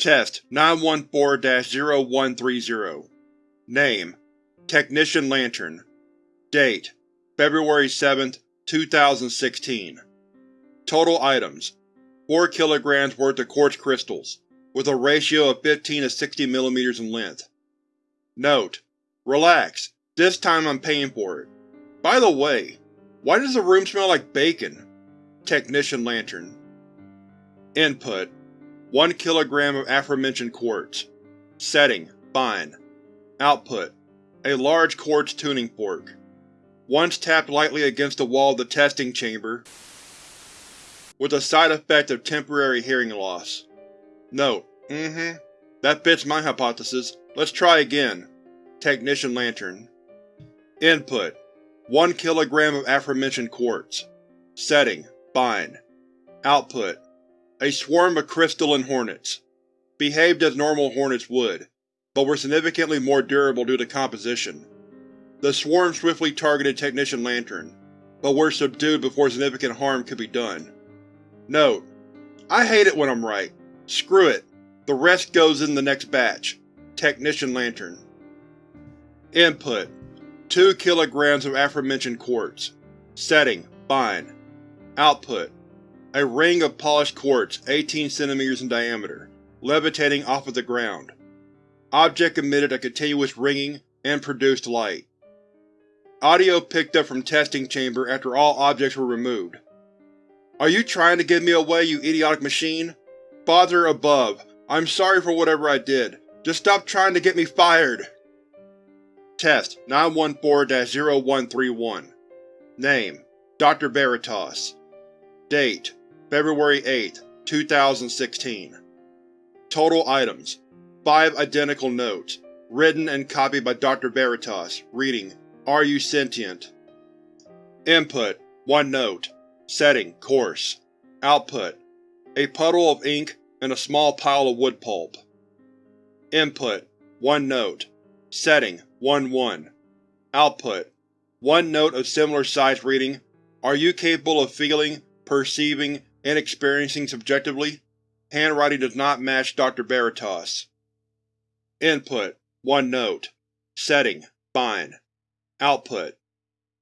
Test 914-0130 Name Technician Lantern Date February 7, 2016 Total Items 4 kg worth of quartz crystals, with a ratio of 15 to 60 mm in length. Note: Relax, this time I'm paying for it. By the way, why does the room smell like bacon? Technician Lantern Input: 1 kg of aforementioned quartz. Setting: Fine. Output: A large quartz tuning fork. Once tapped lightly against the wall of the testing chamber, with the side effect of temporary hearing loss. Note: Mm-hmm. That fits my hypothesis. Let's try again. Technician Lantern Input: 1 kg of aforementioned quartz. Setting: Fine. Output: A swarm of crystalline hornets. Behaved as normal hornets would, but were significantly more durable due to composition. The swarm swiftly targeted Technician Lantern, but were subdued before significant harm could be done. Note: I hate it when I'm right. Screw it. The rest goes in the next batch. Technician Lantern Input: 2 kg of aforementioned quartz. Setting: Fine. Output: A ring of polished quartz 18 cm in diameter, levitating off of the ground. Object emitted a continuous ringing and produced light. Audio picked up from testing chamber after all objects were removed. Are you trying to give me away, you idiotic machine? Father above, I'm sorry for whatever I did. Just stop trying to get me fired! Test 914-0131 Name Dr. Veritas Date February 8, 2016 Total Items 5 identical notes, written and copied by Dr. Veritas, reading, Are you sentient? Input: 1 note. Setting: Course. Output: A puddle of ink and a small pile of wood pulp. Input: 1 note. Setting: 1-1. Output: One note of similar size reading, Are you capable of feeling, perceiving, and experiencing subjectively? Handwriting does not match Dr. Veritas. Input: One note. Setting: Fine. Output: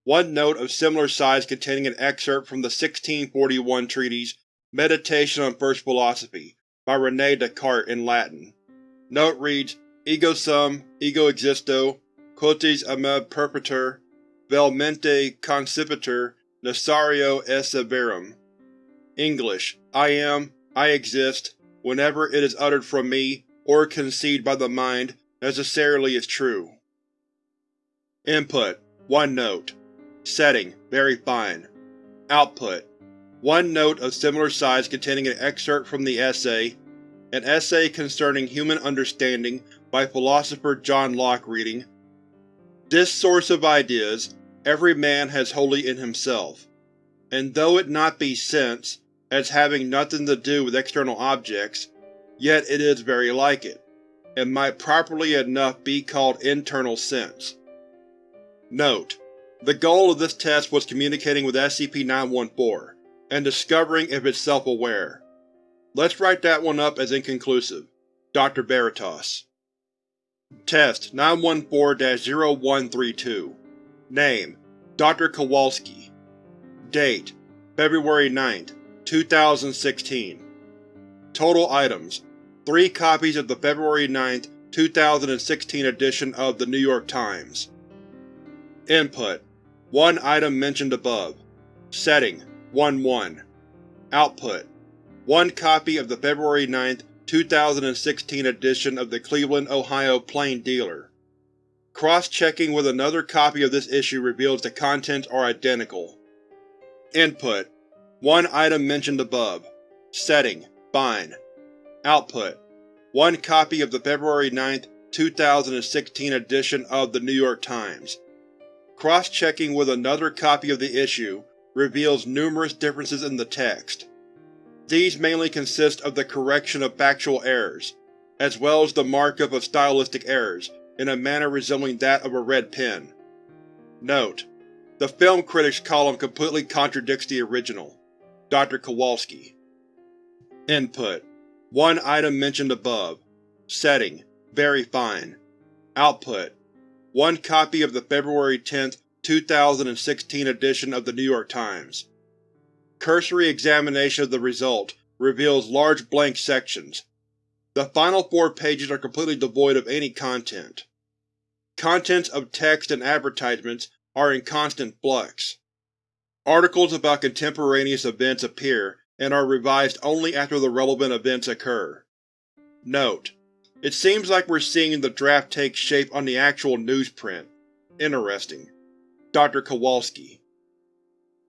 One note of similar size containing an excerpt from the 1641 treatise Meditation on First Philosophy by René Descartes in Latin. Note reads, Ego sum, ego existo, quoties ameb perpetur, vel mente concipitur, necessario esse verum. English: I am, I exist, whenever it is uttered from me, or conceived by the mind, necessarily is true. Input: One note. Setting: Very fine. Output: One note of similar size containing an excerpt from the essay An Essay Concerning Human Understanding by philosopher John Locke reading this source of ideas every man has wholly in himself, and though it not be sense, as having nothing to do with external objects, yet it is very like it, and might properly enough be called internal sense. Note: The goal of this test was communicating with SCP-914, and discovering if it's self-aware. Let's write that one up as inconclusive. Dr. Veritas Test 914-0132 Name Dr. Kowalski Date February 9, 2016 Total Items 3 copies of the February 9, 2016 edition of The New York Times Input: One item mentioned above. Setting: 1-1. Output: One copy of the February 9, 2016 edition of the Cleveland, Ohio Plain Dealer. Cross-checking with another copy of this issue reveals the contents are identical. Input: One item mentioned above. Setting: Fine. Output: One copy of the February 9, 2016 edition of The New York Times. Cross-checking with another copy of the issue reveals numerous differences in the text. These mainly consist of the correction of factual errors, as well as the markup of stylistic errors in a manner resembling that of a red pen. Note: The film critics column completely contradicts the original. Dr. Kowalski Input: One item mentioned above. Setting: Very fine. Output: One copy of the February 10, 2016 edition of the New York Times. Cursory examination of the result reveals large blank sections. The final four pages are completely devoid of any content. Contents of text and advertisements are in constant flux. Articles about contemporaneous events appear and are revised only after the relevant events occur. Note: It seems like we're seeing the draft take shape on the actual newsprint. Interesting. Dr. Kowalski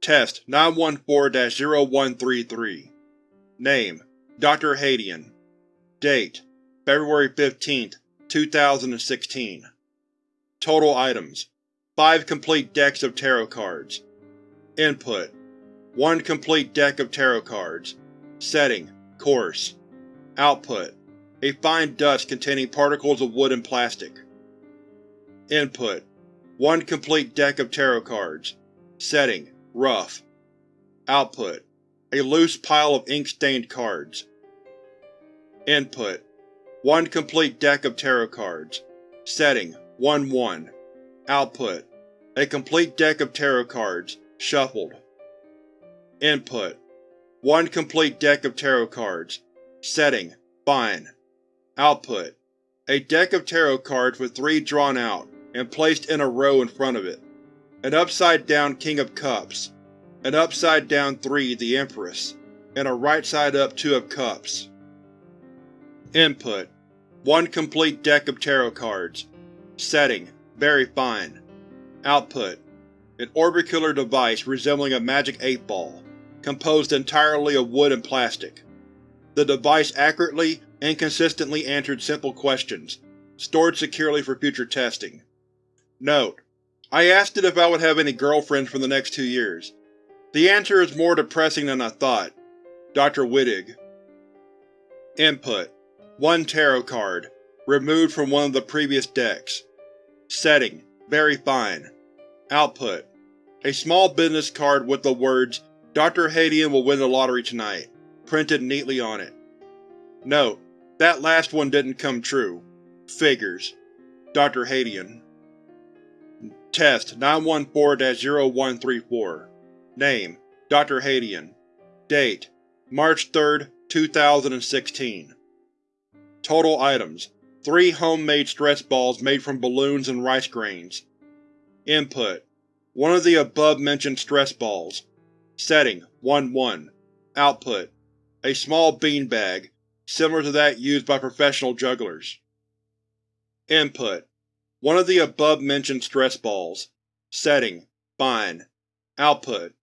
Test 914-0133 Name: Dr. Hadian Date: February 15, 2016 Total items: 5 complete decks of tarot cards. Input: 1 complete deck of tarot cards. Setting: Coarse. Output: A fine dust containing particles of wood and plastic. Input: 1 complete deck of tarot cards. Setting: Rough. Output: A loose pile of ink-stained cards. Input: 1 complete deck of tarot cards. Setting: 1-1. Output: A complete deck of tarot cards, shuffled. Input: One complete deck of tarot cards. Setting: Fine. Output: A deck of tarot cards with three drawn out and placed in a row in front of it. An upside-down King of Cups, an upside-down 3 the Empress, and a right-side-up Two of Cups. Input: One complete deck of tarot cards. Setting: Very fine. Output: An orbicular device resembling a magic 8-ball, composed entirely of wood and plastic. The device accurately and consistently answered simple questions, stored securely for future testing. Note: I asked it if I would have any girlfriends for the next two years. The answer is more depressing than I thought. Dr. Wittig Input: One tarot card, removed from one of the previous decks. Setting: Very fine. Output: A small business card with the words, Dr. Hadian will win the lottery tonight, printed neatly on it. Note: That last one didn't come true. Figures. Dr. Hadian Test 914-0134 Name: Dr. Hadian Date: March 3, 2016 Total items: 3 homemade stress balls made from balloons and rice grains. Input: One of the above-mentioned stress balls. Setting: 1-1. Output: A small beanbag, similar to that used by professional jugglers. Input: One of the above-mentioned stress balls. Setting: Fine. Output: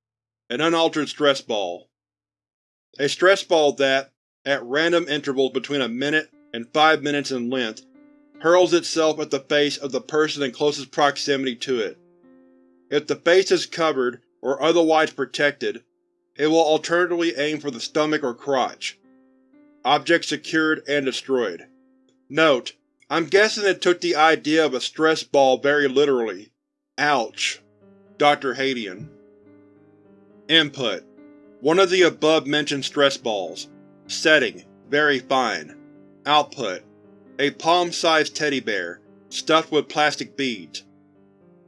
An unaltered stress ball. A stress ball that, at random intervals between a minute and five minutes in length, hurls itself at the face of the person in closest proximity to it. If the face is covered or otherwise protected, it will alternatively aim for the stomach or crotch. Object secured and destroyed. Note: I'm guessing it took the idea of a stress ball very literally. Ouch. Dr. Hadian Input: One of the above-mentioned stress balls. Setting: Very fine. Output: A palm-sized teddy bear, stuffed with plastic beads.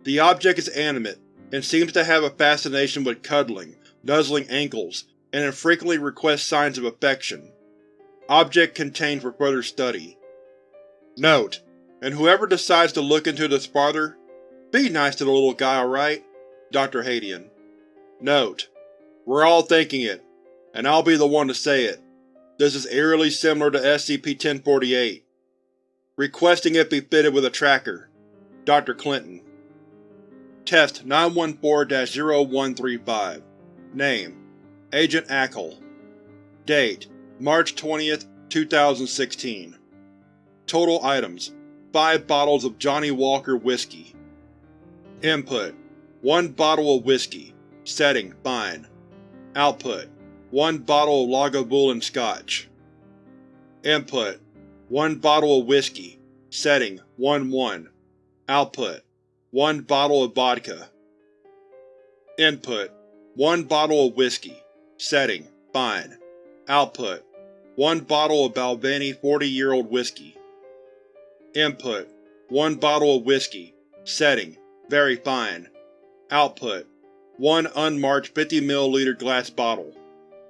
The object is animate, and seems to have a fascination with cuddling, nuzzling ankles, and infrequently requests signs of affection. Object contained for further study. Note: And whoever decides to look into this farther, be nice to the little guy, alright? Dr. Hadian Note: We're all thinking it, and I'll be the one to say it. This is eerily similar to SCP-1048. Requesting it be fitted with a tracker. Dr. Clinton Test 914-0135 Name: Agent Ackle. Date: March 20, 2016 Total items: 5 bottles of Johnnie Walker Whiskey. Input: 1 bottle of whiskey. Setting: Fine. Output: 1 bottle of Lagavulin Scotch. Input: 1 bottle of whiskey. Setting: 1-1. Output: 1 bottle of vodka. Input: 1 bottle of whiskey. Setting: Fine. Output: 1 bottle of Balvenie 40-year-old whiskey. Input: 1 bottle of whiskey. Setting: Very fine. Output: 1 unmarked 50 ml glass bottle,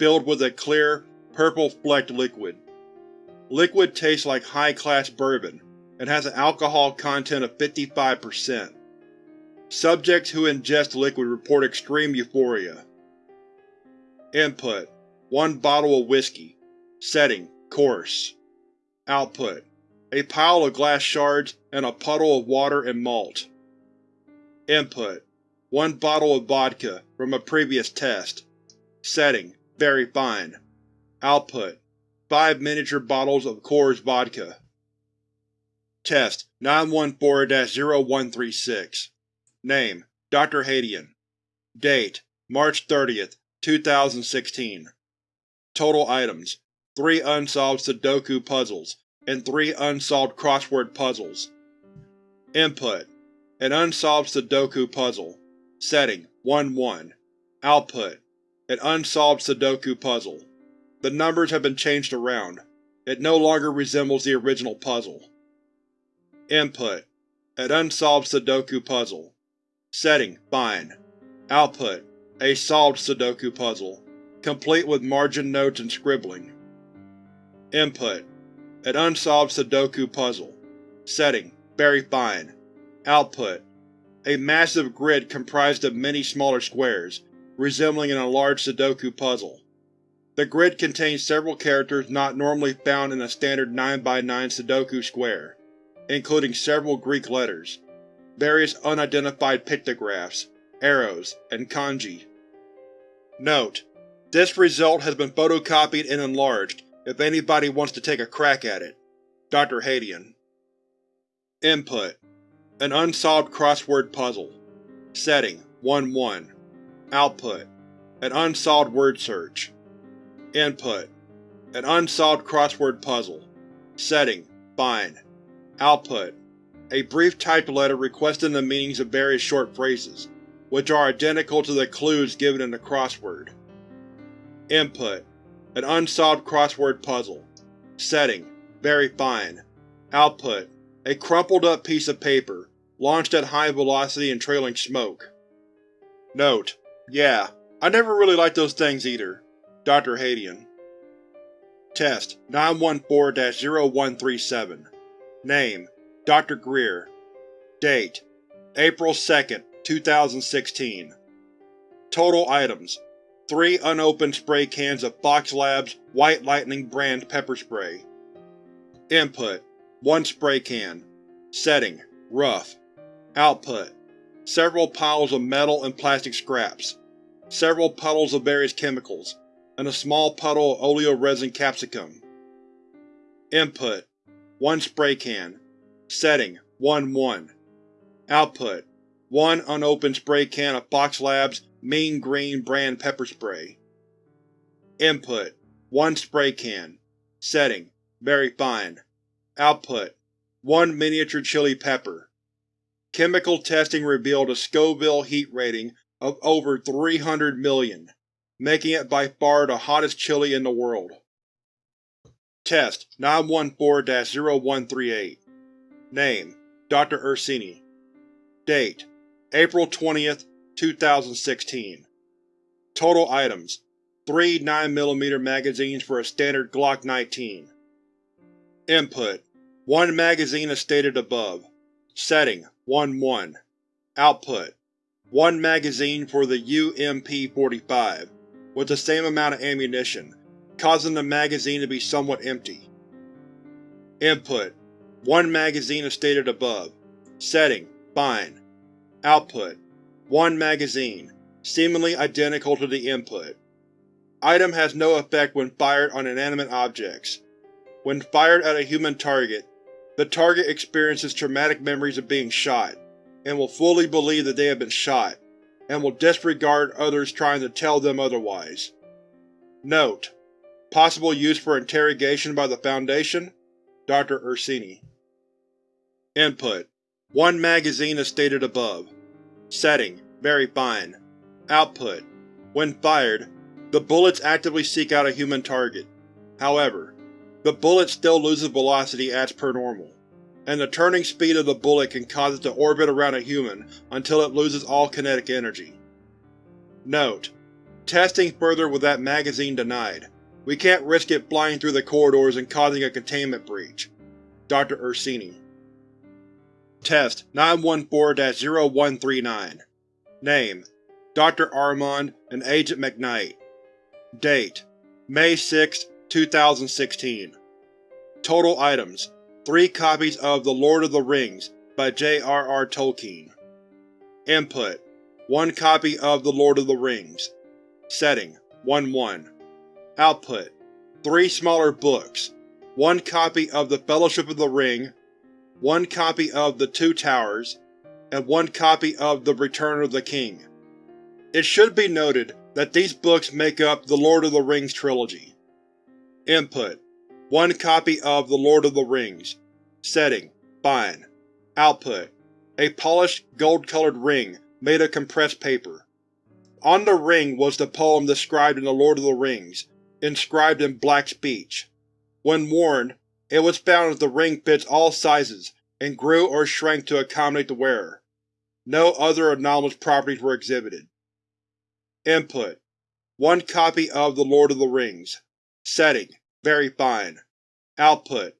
filled with a clear, purple-flecked liquid. Liquid tastes like high-class bourbon, and has an alcohol content of 55%. Subjects who ingest liquid report extreme euphoria. Input: 1 bottle of whiskey. Setting: Coarse. Output: A pile of glass shards and a puddle of water and malt. Input: 1 bottle of vodka, from a previous test. Setting: Very fine. Output: 5 miniature bottles of Coors Vodka. Test 914-0136 Name: Dr. Hadian Date: March 30, 2016 Total items: 3 unsolved Sudoku puzzles and 3 unsolved crossword puzzles. Input: An unsolved Sudoku puzzle. Setting: 1-1. Output: An unsolved Sudoku puzzle. The numbers have been changed around. It no longer resembles the original puzzle. Input: An unsolved Sudoku puzzle. Setting: Fine. Output: A solved Sudoku puzzle, complete with margin notes and scribbling. Input: An unsolved Sudoku puzzle. Setting: Very fine. Output: A massive grid comprised of many smaller squares, resembling an enlarged Sudoku puzzle. The grid contains several characters not normally found in a standard 9x9 Sudoku square, including several Greek letters, various unidentified pictographs, arrows, and kanji. Note: This result has been photocopied and enlarged if anybody wants to take a crack at it. Dr. Hadian Input: An unsolved crossword puzzle. Setting: 1-1. Output: An unsolved word search. Input: An unsolved crossword puzzle. Setting: Fine. Output: A brief typed letter requesting the meanings of various short phrases, which are identical to the clues given in the crossword. Input: An unsolved crossword puzzle. Setting: Very fine. Output: A crumpled up piece of paper, launched at high velocity and trailing smoke. Note: Yeah, I never really liked those things either. Dr. Hadian Test 914-0137 Name: Dr. Greer Date: April 2, 2016 Total items: 3 unopened spray cans of Fox Labs White Lightning brand pepper spray. Input: 1 spray can. Setting: Rough. Output: Several piles of metal and plastic scraps, several puddles of various chemicals, and a small puddle of oleoresin capsicum. Input: 1 spray can. Setting: 1-1. Output: 1 unopened spray can of Fox Labs Mean Green brand pepper spray. Input: 1 spray can. Setting: Very fine. Output: 1 miniature chili pepper. Chemical testing revealed a Scoville heat rating of over 300 million, making it by far the hottest chili in the world. Test 914-0138 Name: Dr. Ursini Date: April 20, 2016 Total items: 3 9mm magazines for a standard Glock 19. Input: 1 magazine as stated above. Setting: 1-1. Output: 1 magazine for the UMP-45, with the same amount of ammunition, causing the magazine to be somewhat empty. Input: 1 magazine as stated above. Setting: Fine. Output: 1 magazine, seemingly identical to the input. Item has no effect when fired on inanimate objects. When fired at a human target, the target experiences traumatic memories of being shot, and will fully believe that they have been shot, and will disregard others trying to tell them otherwise. Note: Possible use for interrogation by the Foundation? Dr. Ursini Input: 1 magazine as stated above. Setting: Very fine. Output: When fired, the bullets actively seek out a human target. However, the bullet still loses velocity as per normal, and the turning speed of the bullet can cause it to orbit around a human until it loses all kinetic energy. Note: Testing further with that magazine denied. We can't risk it flying through the corridors and causing a containment breach. Dr. Ursini Test 914-0139 Name: Dr. Armand and Agent McKnight Date: May 6, 2016 Total items: 3 copies of The Lord of the Rings by J.R.R. Tolkien Input: 1 copy of The Lord of the Rings Setting: 1-1 Output: 3 smaller books, 1 copy of The Fellowship of the Ring, 1 copy of The Two Towers, and 1 copy of The Return of the King. It should be noted that these books make up the Lord of the Rings trilogy. Input: 1 copy of The Lord of the Rings. Setting: Fine. Output: A polished, gold-colored ring made of compressed paper. On the ring was the poem described in The Lord of the Rings, inscribed in black speech. When worn, it was found that the ring fits all sizes and grew or shrank to accommodate the wearer. No other anomalous properties were exhibited. Input: 1 copy of The Lord of the Rings. Setting: Very fine. Output: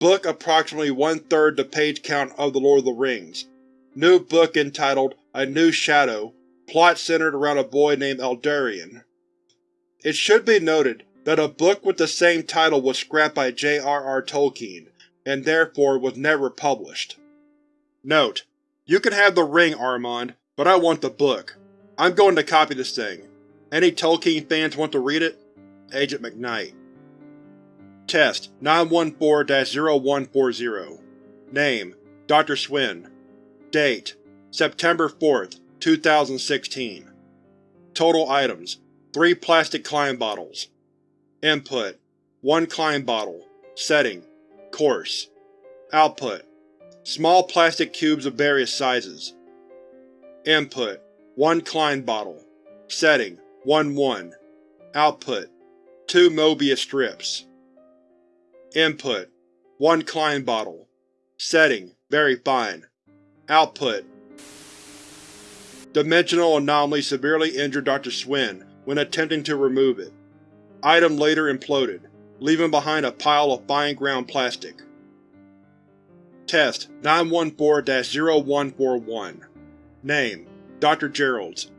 Book approximately one-third the page count of The Lord of the Rings. New book entitled A New Shadow Plot centered around a boy named Eldarion. It should be noted that a book with the same title was scrapped by J.R.R. Tolkien, and therefore was never published. Note: You can have the ring, Armand, but I want the book. I'm going to copy this thing. Any Tolkien fans want to read it? Agent McKnight Test 914-0140 Name: Dr. Swin Date: September 4th, 2016 Total items: 3 plastic Klein bottles Input: 1 Klein bottle Setting: Coarse Output: Small plastic cubes of various sizes Input: 1 Klein bottle Setting: 1-1 Output: 2 Mobius strips Input: 1 Klein bottle Setting: Very fine Output: Dimensional anomaly severely injured Dr. Swin when attempting to remove it. Item later imploded, leaving behind a pile of fine ground plastic. Test 914-0141 Name: Dr. Geralds.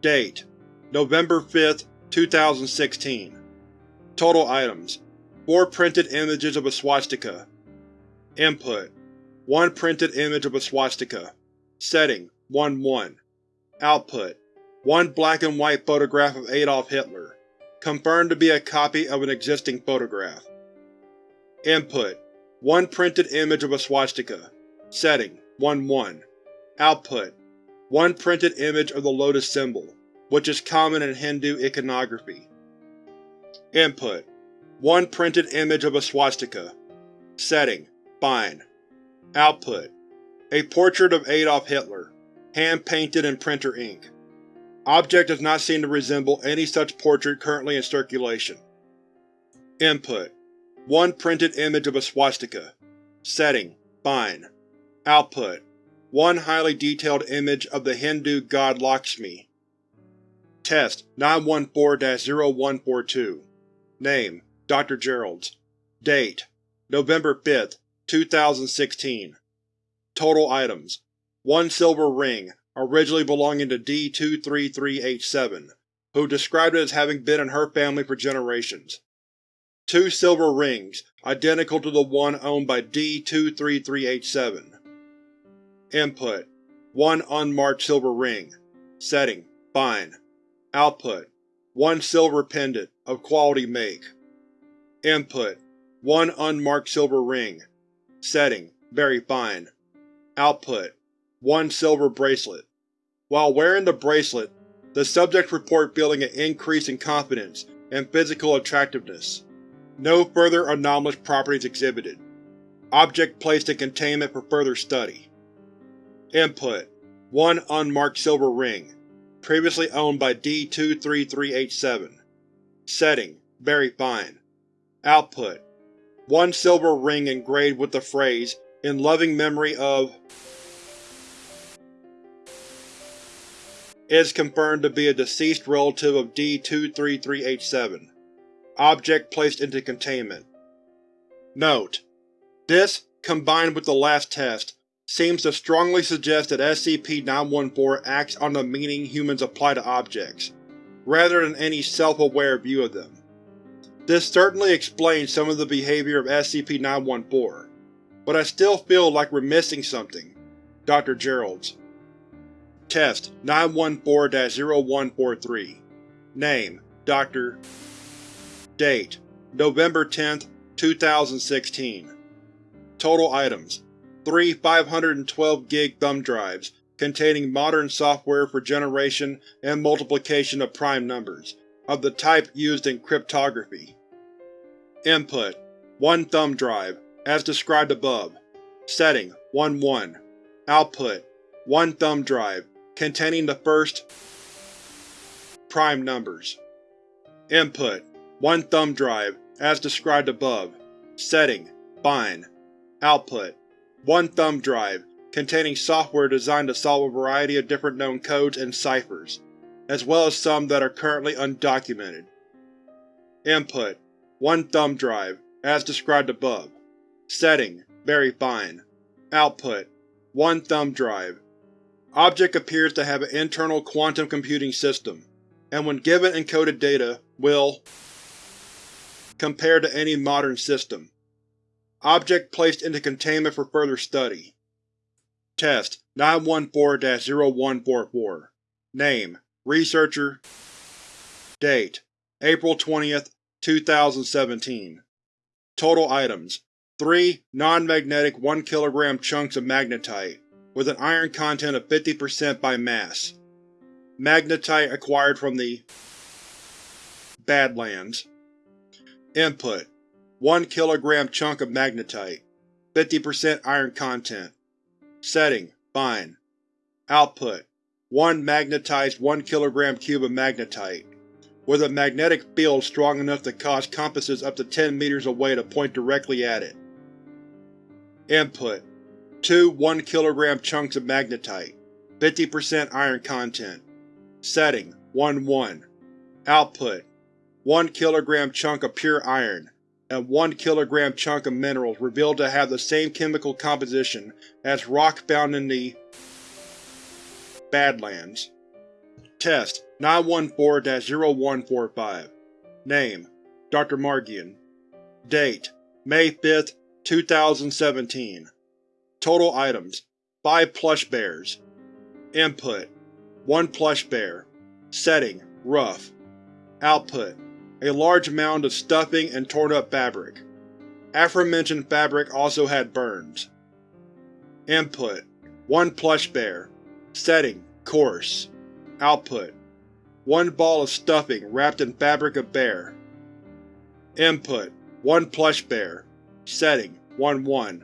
Date: November 5, 2016 Total items: 4 printed images of a swastika. Input: 1 printed image of a swastika. Setting: 1-1 Output: One black and white photograph of Adolf Hitler, confirmed to be a copy of an existing photograph. Input: One printed image of a swastika. Setting: 1-1. Output: One printed image of the lotus symbol, which is common in Hindu iconography. Input: One printed image of a swastika. Setting: Fine. Output: A portrait of Adolf Hitler, hand-painted in printer ink. Object does not seem to resemble any such portrait currently in circulation. Input: One printed image of a swastika. Setting: Fine. Output: One highly detailed image of the Hindu god Lakshmi. Test 914-0142 Name: Dr. Geralds Date: November 5, 2016 Total items: 1 silver ring, originally belonging to D-23387, who described it as having been in her family for generations. 2 silver rings, identical to the one owned by D-23387. Input: 1 unmarked silver ring. Setting: Fine. Output: 1 silver pendant, of quality make. Input: 1 unmarked silver ring. Setting: Very fine. Output: 1 silver bracelet. While wearing the bracelet, the subjects report feeling an increase in confidence and physical attractiveness. No further anomalous properties exhibited. Object placed in containment for further study. Input: 1 unmarked silver ring, previously owned by D-23387. Setting: Very fine. Output: one silver ring engraved with the phrase, in loving memory of is confirmed to be a deceased relative of D-23387. Object placed into containment. Note: This, combined with the last test, seems to strongly suggest that SCP-914 acts on the meaning humans apply to objects, rather than any self-aware view of them. This certainly explains some of the behavior of SCP-914, but I still feel like we're missing something. Dr. Geralds Test 914-0143 Name Dr. Date November 10, 2016 Total items 3 512 gig thumb drives containing modern software for generation and multiplication of prime numbers, of the type used in cryptography. Input: 1 thumb drive, as described above. Setting: 1-1. Output: 1 thumb drive, containing the first prime numbers. Input: 1 thumb drive, as described above. Setting: Fine. Output: 1 thumb drive, containing software designed to solve a variety of different known codes and ciphers, as well as some that are currently undocumented. Input: 1 thumb drive, as described above. Setting: Very fine. Output: 1 thumb drive. Object appears to have an internal quantum computing system, and when given encoded data, will compare to any modern system. Object placed into containment for further study. Test 914-0144 Name Researcher Date April 20, 2017 Total items 3 non-magnetic 1 kg chunks of magnetite, with an iron content of 50% by mass. Magnetite acquired from the Badlands. Input 1 kg chunk of magnetite, 50% iron content. Setting: Fine. Output: 1 magnetized 1 kg cube of magnetite, with a magnetic field strong enough to cause compasses up to 10 meters away to point directly at it. Input: 2 1 kg chunks of magnetite, 50% iron content. Setting: 1-1. Output: 1 kg chunk of pure iron, and 1 kg chunk of minerals revealed to have the same chemical composition as rock found in the Badlands. Test 914-0145 Name Dr. Margian Date May 5, 2017 Total items 5 plush bears Input 1 plush bear Setting Rough Output a large mound of stuffing and torn-up fabric. Aforementioned fabric also had burns. Input: 1 plush bear. Setting: Coarse. Output: 1 ball of stuffing wrapped in fabric of bear. Input: 1 plush bear. Setting: 1-1.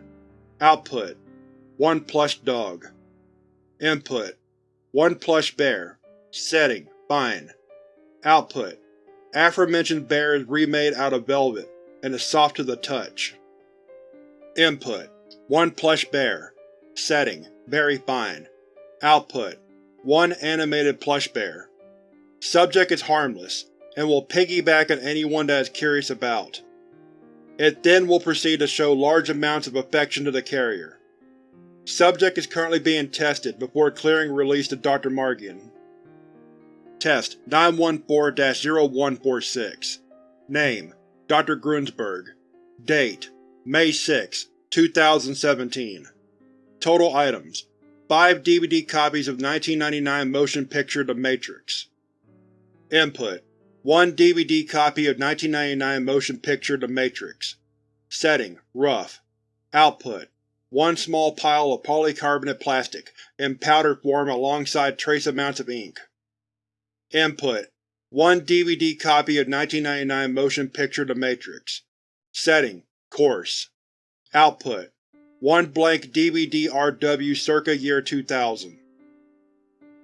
Output: 1 plush dog. Input: 1 plush bear. Setting: Fine. Output: Aforementioned bear is remade out of velvet, and is soft to the touch. Input: 1 plush bear. Setting: Very fine. Output: 1 animated plush bear. Subject is harmless, and will piggyback on anyone that is curious about. It then will proceed to show large amounts of affection to the carrier. Subject is currently being tested before clearing release to Dr. Margian. Test 914-0146 Name Dr. Grunsberg Date May 6, 2017 Total items 5 DVD copies of 1999 motion picture The Matrix Input 1 DVD copy of 1999 motion picture The Matrix Setting Rough Output 1 small pile of polycarbonate plastic, in powder form alongside trace amounts of ink. Input: 1 DVD copy of 1999 motion picture The Matrix. Setting: Course. Output: 1 blank DVD-RW circa year 2000.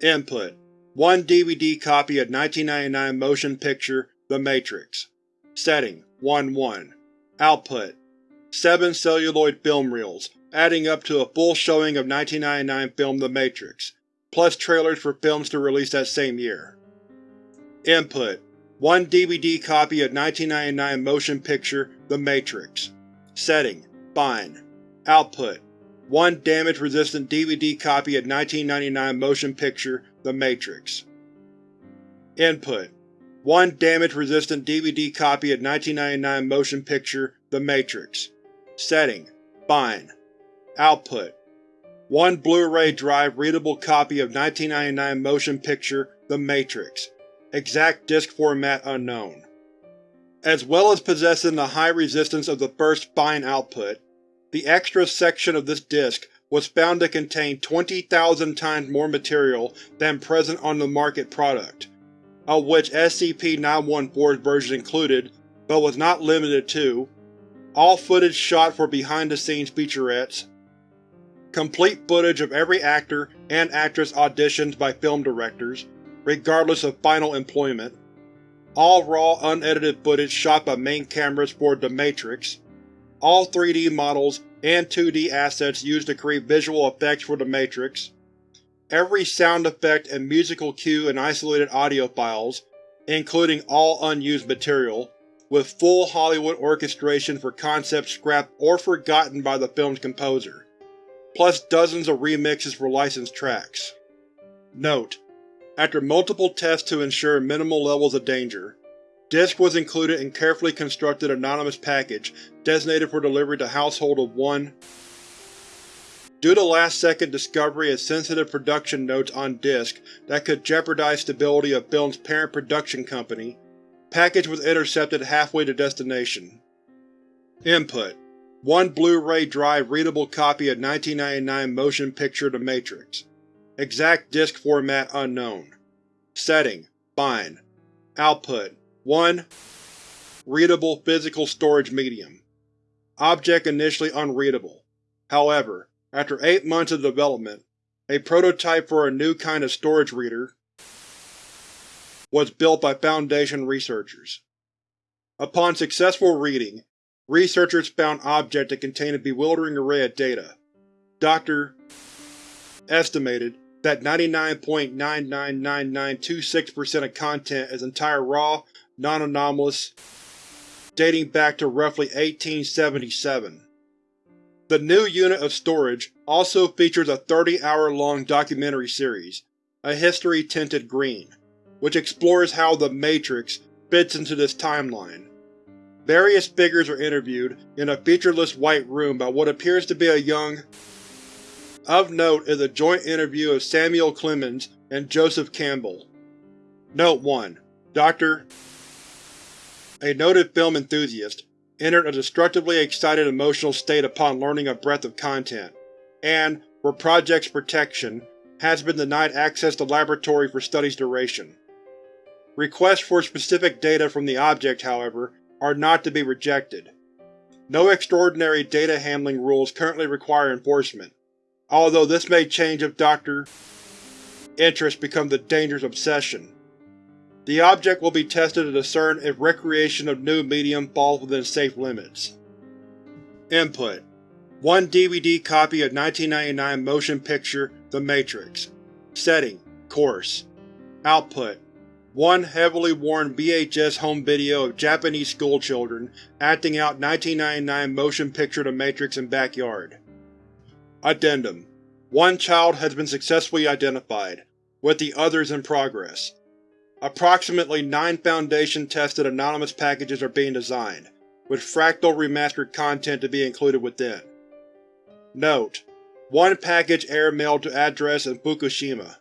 Input: 1 DVD copy of 1999 motion picture The Matrix. Setting: 1-1. Output: 7 celluloid film reels, adding up to a full showing of 1999 film The Matrix, plus trailers for films to release that same year. Input: One DVD copy of 1999 motion picture The Matrix. Setting: Fine. Output: One damage-resistant DVD copy of 1999 motion picture The Matrix. Input: One damage-resistant DVD copy of 1999 motion picture The Matrix. Setting: Fine. Output: One Blu-ray drive readable copy of 1999 motion picture The Matrix. Exact disc format unknown. As well as possessing the high resistance of the first Fine output, the extra section of this disc was found to contain 20,000 times more material than present on the market product, of which SCP-914's version included, but was not limited to, all footage shot for behind-the-scenes featurettes, complete footage of every actor and actress auditioned by film directors, regardless of final employment, all raw unedited footage shot by main cameras for The Matrix, all 3D models and 2D assets used to create visual effects for The Matrix, every sound effect and musical cue and isolated audio files, including all unused material, with full Hollywood orchestration for concepts scrapped or forgotten by the film's composer, plus dozens of remixes for licensed tracks. Note: After multiple tests to ensure minimal levels of danger, Disc was included in carefully constructed anonymous package designated for delivery to Household of 1. Due to last-second discovery of sensitive production notes on disk that could jeopardize stability of film's parent production company, package was intercepted halfway to destination. Input: One Blu-ray drive readable copy of 1999 motion picture The Matrix. Exact disc format unknown. Setting: Fine. Output: 1. Readable physical storage medium. Object initially unreadable. However, after eight months of development, a prototype for a new kind of storage reader was built by Foundation researchers. Upon successful reading, researchers found object that contained a bewildering array of data. Dr. estimated that 99.999926% of content is entire raw, non-anomalous, dating back to roughly 1877. The new unit of storage also features a 30-hour-long documentary series, A History Tinted Green, which explores how The Matrix fits into this timeline. Various figures are interviewed in a featureless white room by what appears to be a young of note is a joint interview of Samuel Clemens and Joseph Campbell. Note 1. Dr. A noted film enthusiast, entered a destructively excited emotional state upon learning a breadth of content, and, for Project's protection, has been denied access to laboratory for study's duration. Requests for specific data from the object, however, are not to be rejected. No extraordinary data handling rules currently require enforcement, although this may change if Dr. interest becomes a dangerous obsession. The object will be tested to discern if recreation of new medium falls within safe limits. Input: One DVD copy of 1999 motion picture The Matrix. Setting: Course. Output: One heavily worn VHS home video of Japanese schoolchildren acting out 1999 motion picture The Matrix in backyard. Addendum: One child has been successfully identified, with the others in progress. Approximately nine Foundation-tested anonymous packages are being designed, with Fractal remastered content to be included within. Note: One package air-mailed to address in Fukushima.